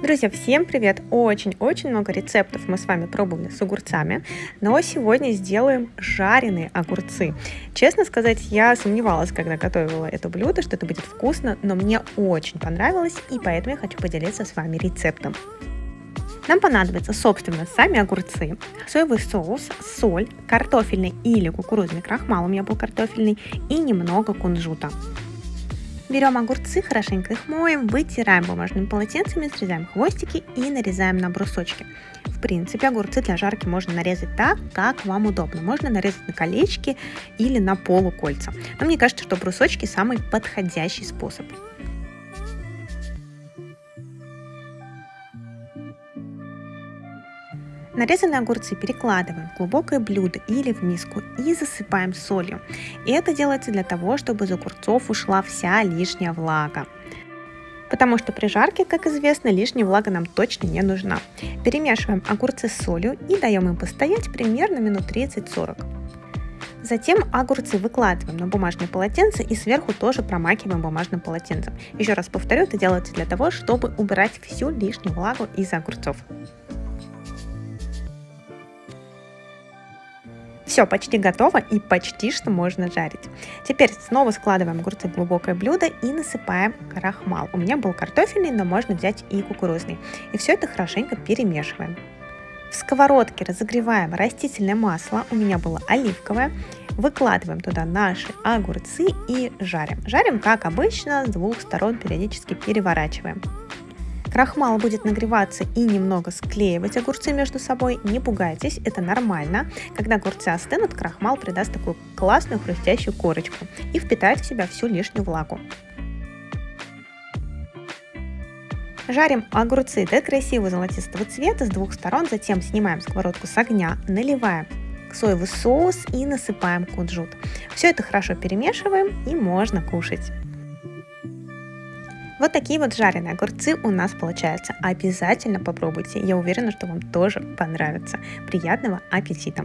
Друзья, всем привет! Очень-очень много рецептов мы с вами пробовали с огурцами, но сегодня сделаем жареные огурцы. Честно сказать, я сомневалась, когда готовила это блюдо, что это будет вкусно, но мне очень понравилось, и поэтому я хочу поделиться с вами рецептом. Нам понадобятся, собственно, сами огурцы, соевый соус, соль, картофельный или кукурузный крахмал, у меня был картофельный, и немного кунжута. Берем огурцы, хорошенько их моем, вытираем бумажными полотенцами, срезаем хвостики и нарезаем на брусочки. В принципе, огурцы для жарки можно нарезать так, как вам удобно. Можно нарезать на колечки или на полукольца. Но мне кажется, что брусочки самый подходящий способ. Нарезанные огурцы перекладываем в глубокое блюдо или в миску и засыпаем солью. И это делается для того, чтобы из огурцов ушла вся лишняя влага. Потому что при жарке, как известно, лишняя влага нам точно не нужна. Перемешиваем огурцы с солью и даем им постоять примерно минут 30-40. Затем огурцы выкладываем на бумажное полотенце и сверху тоже промакиваем бумажным полотенцем. Еще раз повторю, это делается для того, чтобы убирать всю лишнюю влагу из огурцов. Все, почти готово и почти что можно жарить. Теперь снова складываем огурцы в глубокое блюдо и насыпаем крахмал. У меня был картофельный, но можно взять и кукурузный. И все это хорошенько перемешиваем. В сковородке разогреваем растительное масло, у меня было оливковое. Выкладываем туда наши огурцы и жарим. Жарим, как обычно, с двух сторон периодически переворачиваем. Крахмал будет нагреваться и немного склеивать огурцы между собой. Не пугайтесь, это нормально. Когда огурцы остынут, крахмал придаст такую классную хрустящую корочку и впитает в себя всю лишнюю влагу. Жарим огурцы до красивого золотистого цвета с двух сторон, затем снимаем сковородку с огня, наливаем соевый соус и насыпаем кунжут. Все это хорошо перемешиваем и можно кушать. Вот такие вот жареные огурцы у нас получаются. Обязательно попробуйте. Я уверена, что вам тоже понравится. Приятного аппетита!